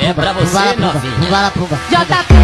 É pra você, novinha. JP.